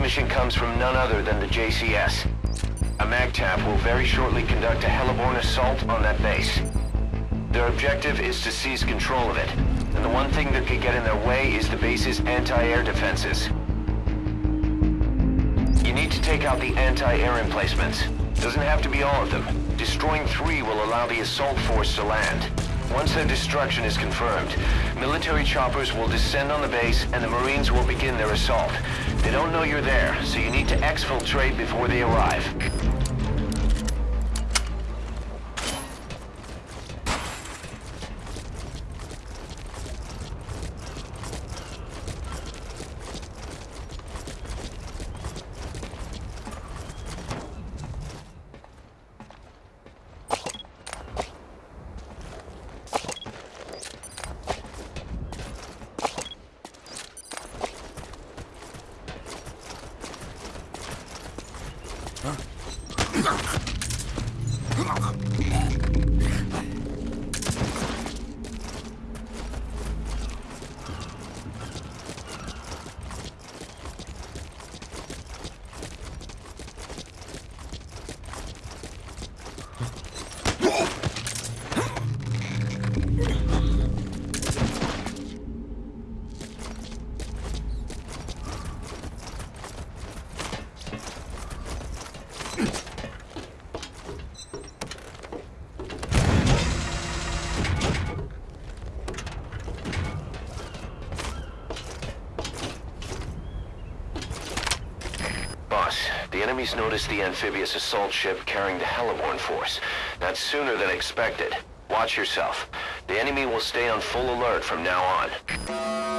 mission comes from none other than the JCS. A MAGTF will very shortly conduct a heliborne assault on that base. Their objective is to seize control of it, and the one thing that could get in their way is the base's anti-air defenses. You need to take out the anti-air emplacements. Doesn't have to be all of them. Destroying three will allow the assault force to land. Once their destruction is confirmed, military choppers will descend on the base and the Marines will begin their assault. They don't know you're there, so you need to exfiltrate before they arrive. ごめん。Enemies noticed the amphibious assault ship carrying the Heliborne force. That's sooner than expected. Watch yourself. The enemy will stay on full alert from now on.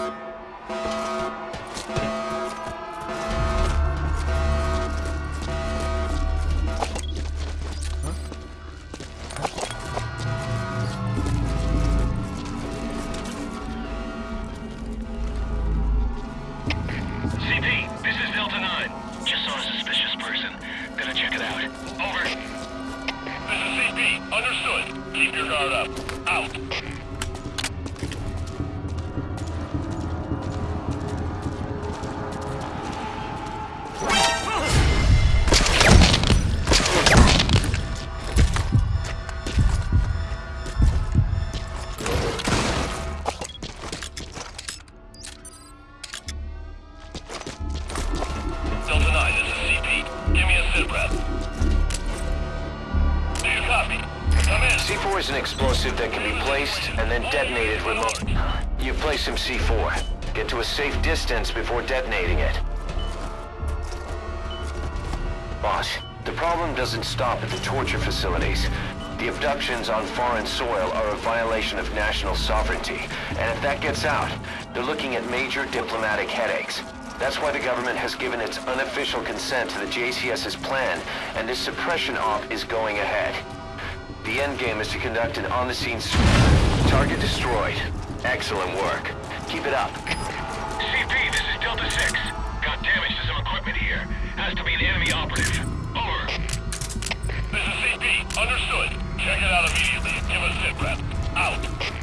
Your guard up. Out. Place some C4. Get to a safe distance before detonating it. Boss, the problem doesn't stop at the torture facilities. The abductions on foreign soil are a violation of national sovereignty, and if that gets out, they're looking at major diplomatic headaches. That's why the government has given its unofficial consent to the JCS's plan, and this suppression op is going ahead. The endgame is to conduct an on-the-scene target destroyed. Excellent work. Keep it up. CP, this is Delta 6. Got damage to some equipment here. Has to be an enemy operative. Over. This is CP. Understood. Check it out immediately. Give us sit rep. Out.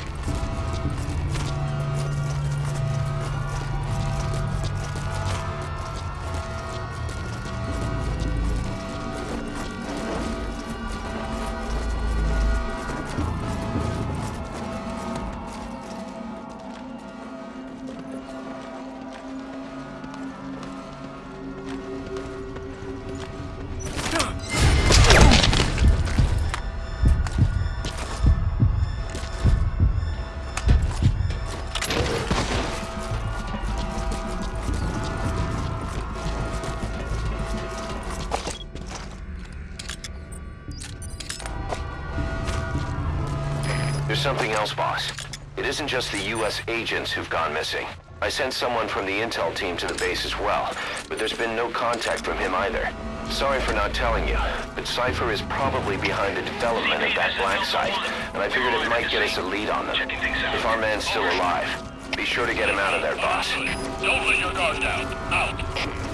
There's something else, boss. It isn't just the U.S. agents who've gone missing. I sent someone from the intel team to the base as well, but there's been no contact from him either. Sorry for not telling you, but Cipher is probably behind the development of that black site, and I figured it might get us a lead on them. If our man's still alive, be sure to get him out of there, boss. Don't let your guard down. Out.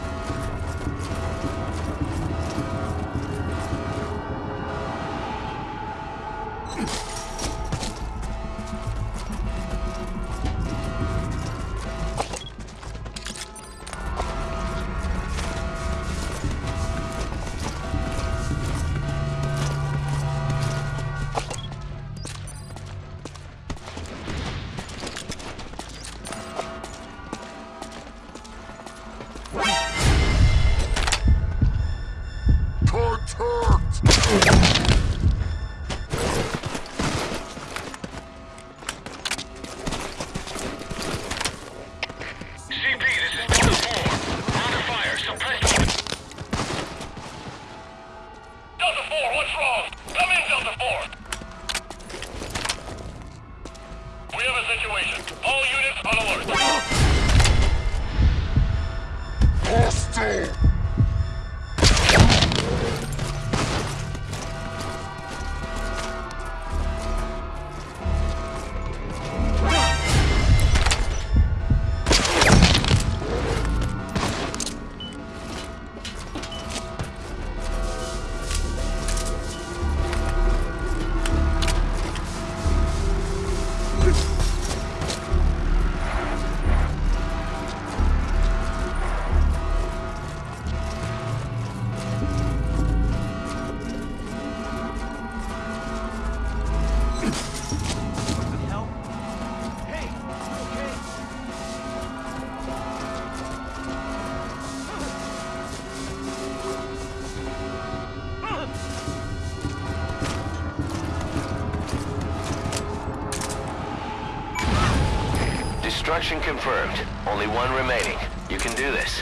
Destruction confirmed. Only one remaining. You can do this.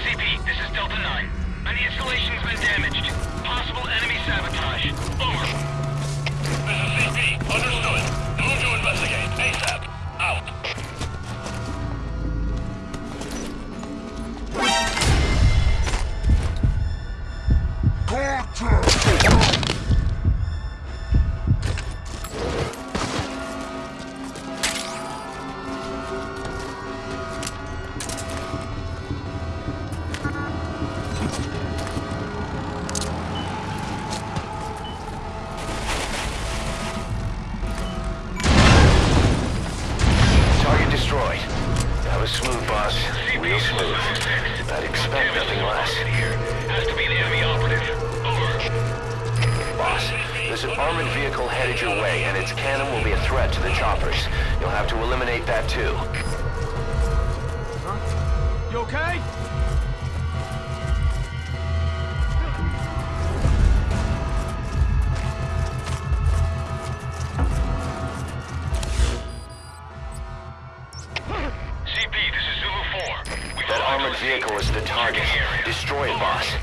CP, this is Delta 9. And the installation's been damaged. Possible enemy sabotage. Over. Smooth, boss. Real smooth. I'd expect nothing less. Has to be an enemy operative. Over. Boss, there's an armored vehicle headed your way, and its cannon will be a threat to the choppers. You'll have to eliminate that too. You okay? Target. Destroy it, boss.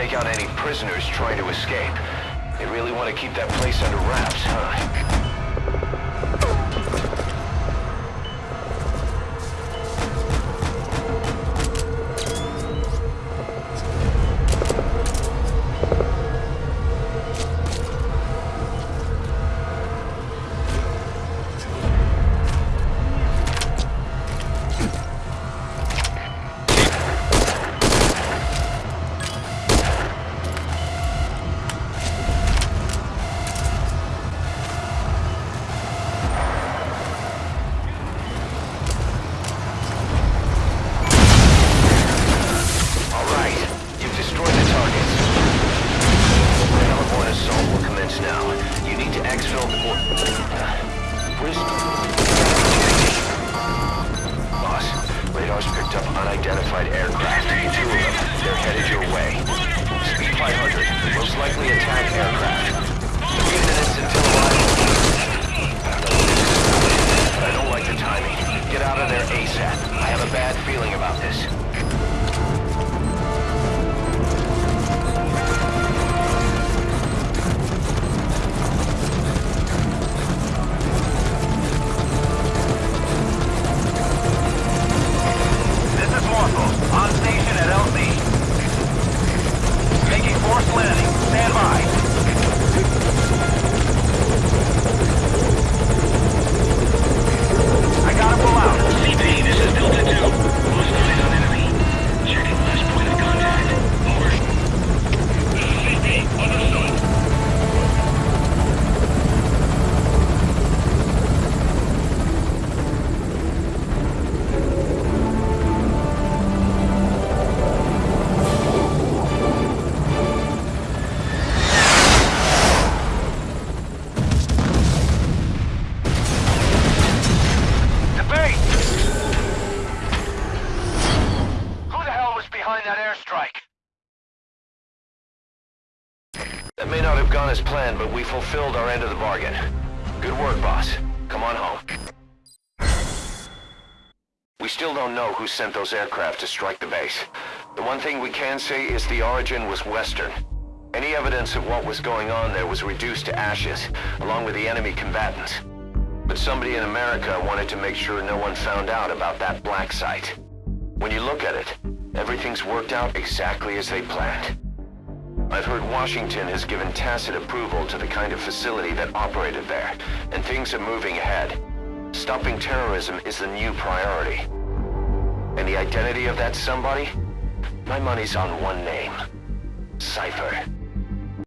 Take out any prisoners trying to escape. They really want to keep that place under wraps, huh? Have gone as planned, but we fulfilled our end of the bargain. Good work, boss. Come on home. We still don't know who sent those aircraft to strike the base. The one thing we can say is the origin was Western. Any evidence of what was going on there was reduced to ashes, along with the enemy combatants. But somebody in America wanted to make sure no one found out about that black site. When you look at it, everything's worked out exactly as they planned. I've heard Washington has given tacit approval to the kind of facility that operated there, and things are moving ahead. Stopping terrorism is the new priority. And the identity of that somebody? My money's on one name. Cipher.